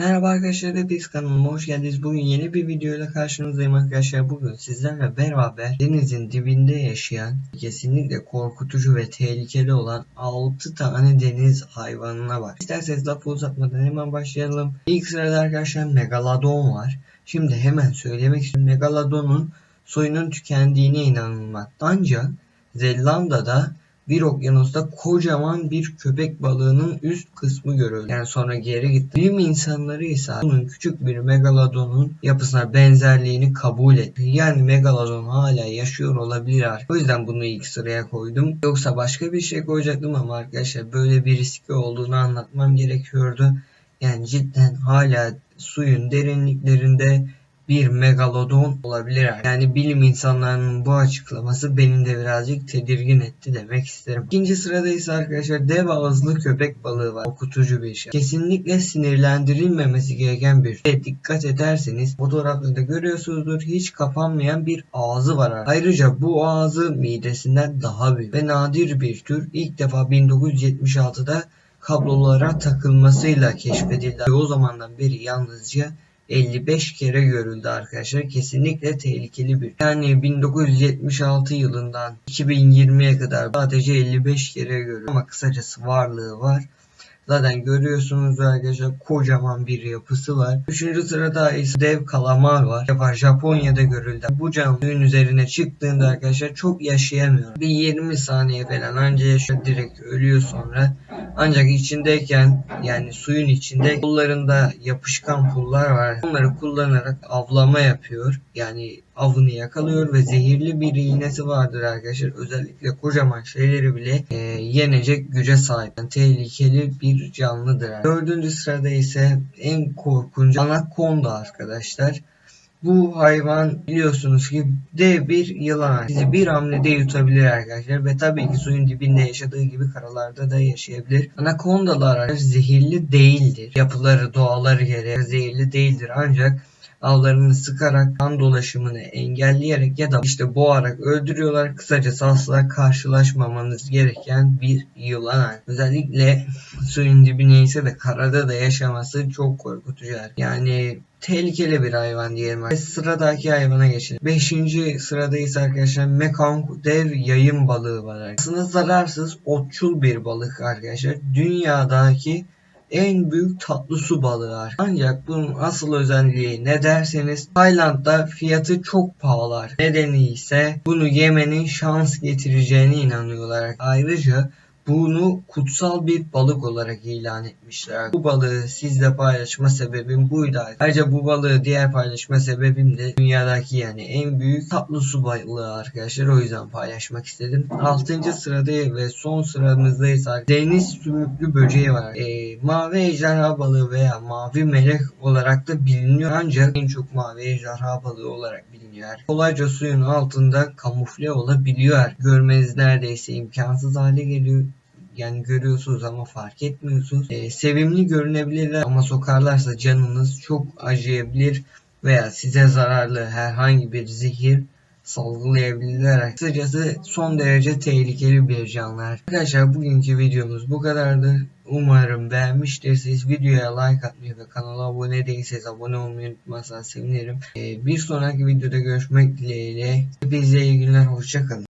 Merhaba arkadaşlar hepiniz kanalıma hoş geldiniz. Bugün yeni bir videoyla karşınızdayım arkadaşlar. Bugün sizlerle beraber denizin dibinde yaşayan kesinlikle korkutucu ve tehlikeli olan 6 tane deniz hayvanına var. İsterseniz lafı uzatmadan hemen başlayalım. İlk sırada arkadaşlar Megalodon var. Şimdi hemen söylemek istiyorum. Megalodon'un soyunun tükendiğine inanılmakta. Ancak Zelanda'da bir okyanusta kocaman bir köpek balığının üst kısmı görüldü. Yani sonra geri gitti. Bilim insanları ise bunun küçük bir megalodonun yapısına benzerliğini kabul etti. Yani megalodon hala yaşıyor olabilir artık. O yüzden bunu ilk sıraya koydum. Yoksa başka bir şey koyacaktım ama arkadaşlar böyle bir riski olduğunu anlatmam gerekiyordu. Yani cidden hala suyun derinliklerinde bir megalodon olabilir. Yani bilim insanlarının bu açıklaması beni de birazcık tedirgin etti demek isterim. İkinci sırada ise arkadaşlar dev ağızlı köpek balığı var. Okutucu bir şey. Kesinlikle sinirlendirilmemesi gereken bir şey. Dikkat ederseniz fotoğrafta da görüyorsunuzdur hiç kapanmayan bir ağzı var. Ayrıca bu ağzı midesinden daha büyük ve nadir bir tür. İlk defa 1976'da kablolara takılmasıyla keşfedildi. O zamandan beri yalnızca 55 kere görüldü arkadaşlar. Kesinlikle tehlikeli bir. Yani 1976 yılından 2020'ye kadar sadece 55 kere görüldü. Ama kısacası varlığı var. Zaten görüyorsunuz arkadaşlar kocaman bir yapısı var. Üçüncü sırada ise dev kalamar var. Yapar Japonya'da görüldü. Bu canlının üzerine çıktığında arkadaşlar çok yaşayamıyor. Bir 20 saniye falan anca yaşıyor direkt ölüyor sonra. Ancak içindeyken yani suyun içinde kollarında yapışkan pullar var. Onları kullanarak avlama yapıyor. Yani avını yakalıyor ve zehirli bir iğnesi vardır arkadaşlar. Özellikle kocaman şeyleri bile e, yenecek güce sahip. Yani tehlikeli bir canlıdır. Dördüncü sırada ise en korkunç anakonda arkadaşlar. Bu hayvan biliyorsunuz ki dev bir yılan. Sizi bir hamlede yutabilir arkadaşlar ve tabii ki suyun dibinde yaşadığı gibi karalarda da yaşayabilir. Anakondalar zehirli değildir. Yapıları, doğaları gereği zehirli değildir ancak avlarını sıkarak kan dolaşımını engelleyerek ya da işte boğarak öldürüyorlar. Kısacası asla karşılaşmamanız gereken bir yılan. Özellikle suyun dibine ise de karada da yaşaması çok korkutucu. Yani tehlikeli bir hayvan diyelim. Ve sıradaki hayvana geçelim. Beşinci sırada ise arkadaşlar Mekong dev yayın balığı var. Aslında zararsız otçul bir balık arkadaşlar. Dünyadaki en büyük tatlı su balığı. Ancak bunun asıl özelliği ne derseniz Tayland'da fiyatı çok pahalı. Nedeni ise bunu yemenin şans getireceğine inanıyorlar. Ayrıca bunu kutsal bir balık olarak ilan etmişler. Bu balığı sizle paylaşma sebebim buydu. Ayrıca bu balığı diğer paylaşma sebebim de dünyadaki yani en büyük tatlı su balığı arkadaşlar. O yüzden paylaşmak istedim. 6. sırada ve son sıramızda ise deniz sümüklü böceği var. E, mavi ejderha balığı veya mavi melek olarak da biliniyor. Ancak en çok mavi ejderha balığı olarak biliniyor. Kolayca suyun altında kamufle olabiliyor. Görmeniz neredeyse imkansız hale geliyor yani görüyorsunuz ama fark etmiyorsunuz. Ee, sevimli görünebilirler ama sokarlarsa canınız çok acıyabilir veya size zararlı herhangi bir zehir salgılayabilirler. Kısacası son derece tehlikeli bir canlılar. Arkadaşlar bugünkü videomuz bu kadardı. Umarım beğenmiştirsiniz. Videoya like atmayı ve kanala abone değilseniz abone olmayı unutmazsanız sevinirim. Ee, bir sonraki videoda görüşmek dileğiyle. Hepinize iyi günler. Hoşçakalın.